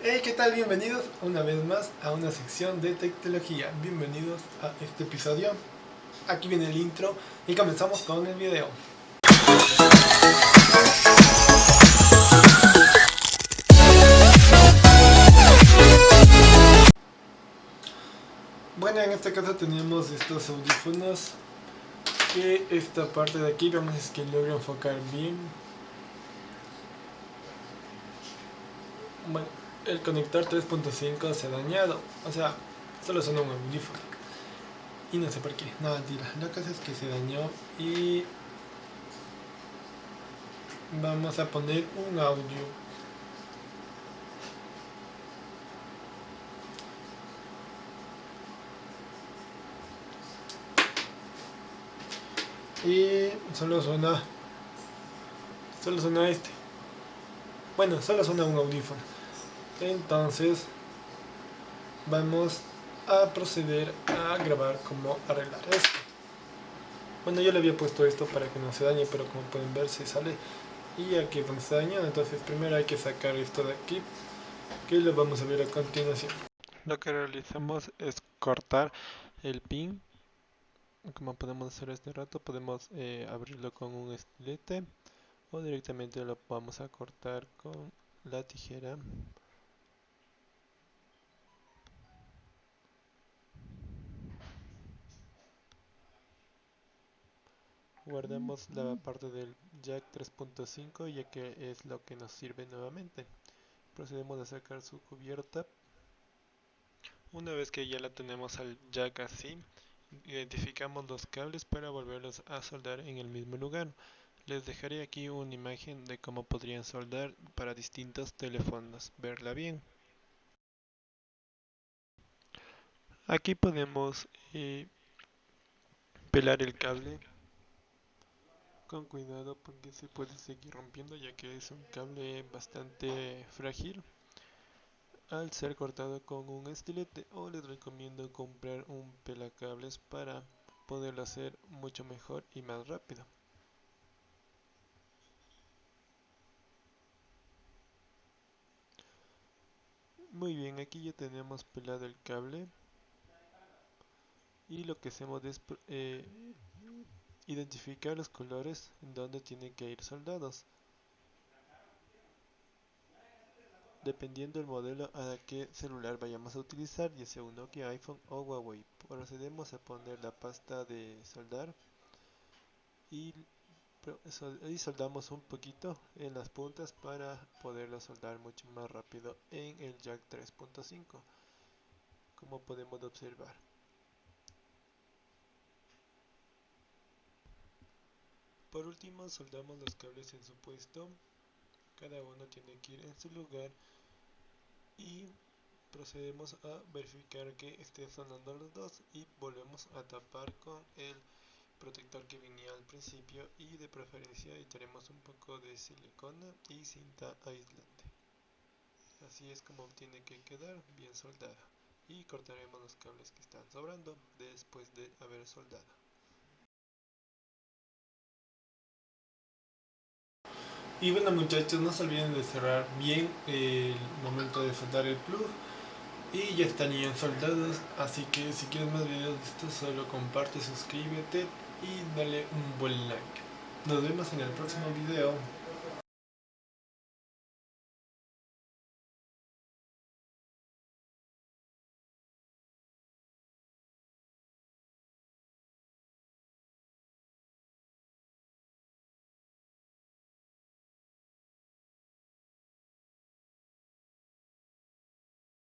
Hey, ¿qué tal? Bienvenidos una vez más a una sección de tecnología. Bienvenidos a este episodio. Aquí viene el intro y comenzamos con el video. Bueno, en este caso tenemos estos audífonos que esta parte de aquí vamos a que logro enfocar bien bueno, el conector 3.5 se ha dañado. O sea, solo suena un audífono. Y no sé por qué, no mentira, la cosa es que se dañó y vamos a poner un audio. Y solo suena solo suena este. Bueno, solo suena un audífono entonces vamos a proceder a grabar cómo arreglar esto. Bueno yo le había puesto esto para que no se dañe pero como pueden ver se sale. Y aquí donde se dañó entonces primero hay que sacar esto de aquí que lo vamos a ver a continuación. Lo que realizamos es cortar el pin. Como podemos hacer este rato podemos eh, abrirlo con un estilete o directamente lo vamos a cortar con la tijera guardamos la parte del jack 3.5 ya que es lo que nos sirve nuevamente procedemos a sacar su cubierta una vez que ya la tenemos al jack así identificamos los cables para volverlos a soldar en el mismo lugar. Les dejaré aquí una imagen de cómo podrían soldar para distintos teléfonos, verla bien. Aquí podemos eh, pelar el cable con cuidado porque se puede seguir rompiendo ya que es un cable bastante frágil al ser cortado con un estilete o les recomiendo comprar un pelacables para poderlo hacer mucho mejor y más rápido. Muy bien, aquí ya tenemos pelado el cable y lo que hacemos es eh, identificar los colores en donde tienen que ir soldados. dependiendo del modelo a qué celular vayamos a utilizar, ya sea un Nokia, iPhone o Huawei. Procedemos a poner la pasta de soldar y, y soldamos un poquito en las puntas para poderlo soldar mucho más rápido en el jack 3.5 como podemos observar. Por último soldamos los cables en su puesto. Cada uno tiene que ir en su lugar y procedemos a verificar que esté sonando los dos y volvemos a tapar con el protector que venía al principio y de preferencia echaremos un poco de silicona y cinta aislante. Así es como tiene que quedar bien soldada. Y cortaremos los cables que están sobrando después de haber soldado Y bueno muchachos, no se olviden de cerrar bien el momento de soldar el plug. Y ya estarían soldados, así que si quieres más videos de esto, solo comparte, suscríbete y dale un buen like. Nos vemos en el próximo video.